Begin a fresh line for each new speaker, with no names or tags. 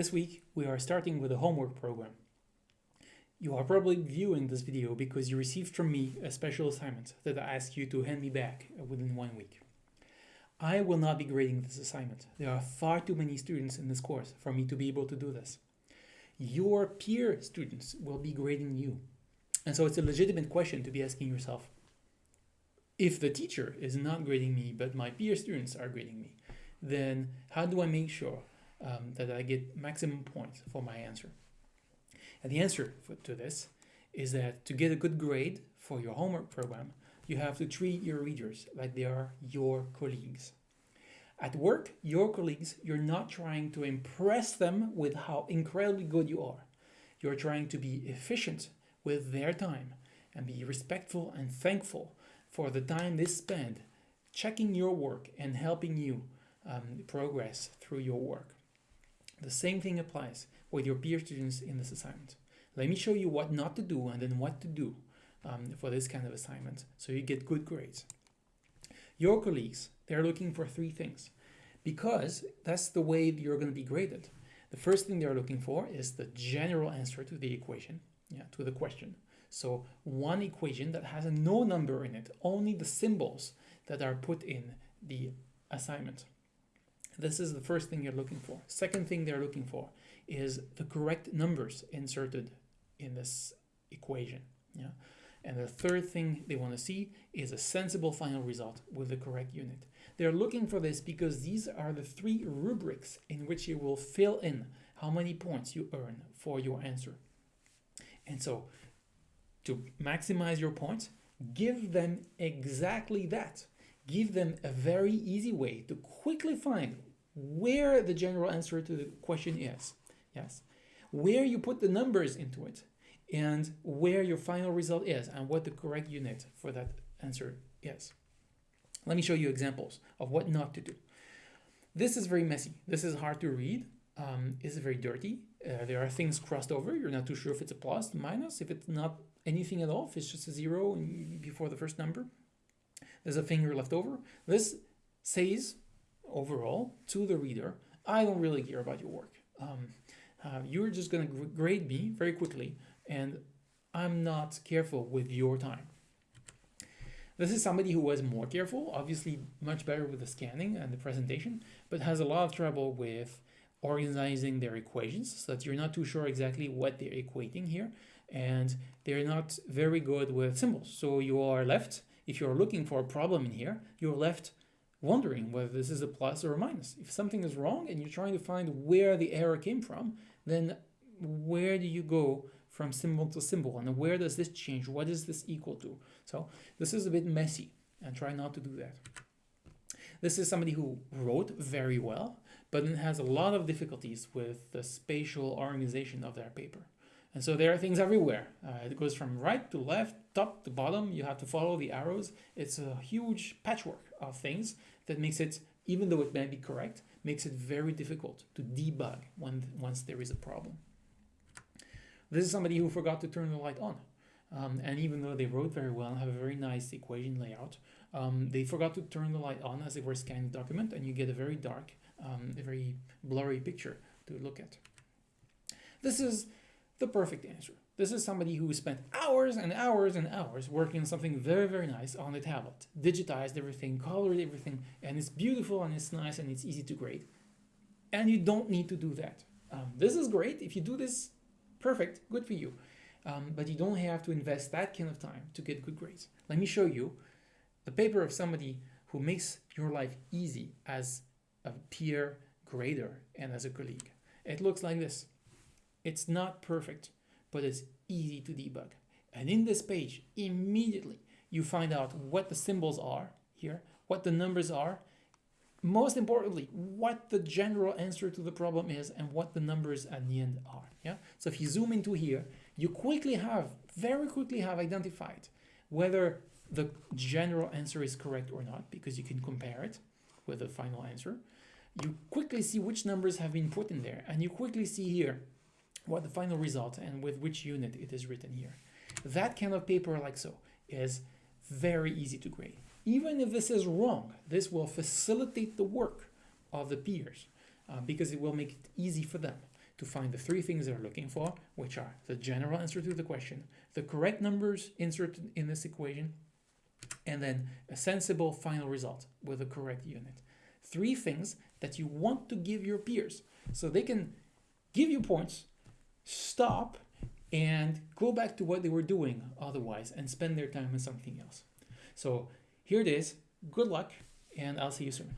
This week we are starting with a homework program. You are probably viewing this video because you received from me a special assignment that I ask you to hand me back within one week. I will not be grading this assignment. There are far too many students in this course for me to be able to do this. Your peer students will be grading you. And so it's a legitimate question to be asking yourself, if the teacher is not grading me, but my peer students are grading me, then how do I make sure um, that I get maximum points for my answer? And the answer for, to this is that to get a good grade for your homework program, you have to treat your readers like they are your colleagues. At work, your colleagues, you're not trying to impress them with how incredibly good you are. You're trying to be efficient with their time and be respectful and thankful for the time they spend checking your work and helping you um, progress through your work. The same thing applies with your peer students in this assignment. Let me show you what not to do and then what to do um, for this kind of assignment so you get good grades. Your colleagues, they're looking for three things because that's the way you're going to be graded. The first thing they're looking for is the general answer to the equation, yeah, to the question. So one equation that has no number in it, only the symbols that are put in the assignment. This is the first thing you're looking for. Second thing they're looking for is the correct numbers inserted in this equation. Yeah. And the third thing they want to see is a sensible final result with the correct unit. They're looking for this because these are the three rubrics in which you will fill in how many points you earn for your answer. And so to maximize your points, give them exactly that. Give them a very easy way to quickly find where the general answer to the question is. Yes, where you put the numbers into it and where your final result is and what the correct unit for that answer is. Let me show you examples of what not to do. This is very messy. This is hard to read. Um, it's very dirty. Uh, there are things crossed over. You're not too sure if it's a plus, minus, if it's not anything at all, if it's just a zero before the first number. There's a finger left over. This says, overall, to the reader, I don't really care about your work. Um, uh, you're just going to grade me very quickly, and I'm not careful with your time. This is somebody who was more careful, obviously much better with the scanning and the presentation, but has a lot of trouble with organizing their equations so that you're not too sure exactly what they're equating here and they're not very good with symbols. So you are left, if you're looking for a problem in here, you're left wondering whether this is a plus or a minus. If something is wrong and you're trying to find where the error came from, then where do you go from symbol to symbol and where does this change? What is this equal to? So this is a bit messy and try not to do that. This is somebody who wrote very well, but then has a lot of difficulties with the spatial organization of their paper. And so there are things everywhere. Uh, it goes from right to left, top to bottom. You have to follow the arrows. It's a huge patchwork of things that makes it, even though it may be correct, makes it very difficult to debug when once there is a problem. This is somebody who forgot to turn the light on. Um, and even though they wrote very well and have a very nice equation layout, um, they forgot to turn the light on as they were scanning the document and you get a very dark, um, a very blurry picture to look at. This is the perfect answer. This is somebody who spent hours and hours and hours working on something very, very nice on the tablet, digitized everything, colored everything, and it's beautiful and it's nice and it's easy to grade. And you don't need to do that. Um, this is great. If you do this, perfect, good for you. Um, but you don't have to invest that kind of time to get good grades. Let me show you the paper of somebody who makes your life easy as a peer grader and as a colleague. It looks like this. It's not perfect, but it's easy to debug. And in this page, immediately you find out what the symbols are here, what the numbers are, most importantly, what the general answer to the problem is and what the numbers at the end are. Yeah. So if you zoom into here, you quickly have, very quickly have identified whether the general answer is correct or not, because you can compare it with the final answer. You quickly see which numbers have been put in there, and you quickly see here what the final result and with which unit it is written here. That kind of paper like so is very easy to grade. Even if this is wrong, this will facilitate the work of the peers uh, because it will make it easy for them to find the three things they're looking for, which are the general answer to the question, the correct numbers inserted in this equation, and then a sensible final result with the correct unit. Three things that you want to give your peers so they can give you points, stop, and go back to what they were doing otherwise and spend their time on something else. So here it is. Good luck, and I'll see you soon.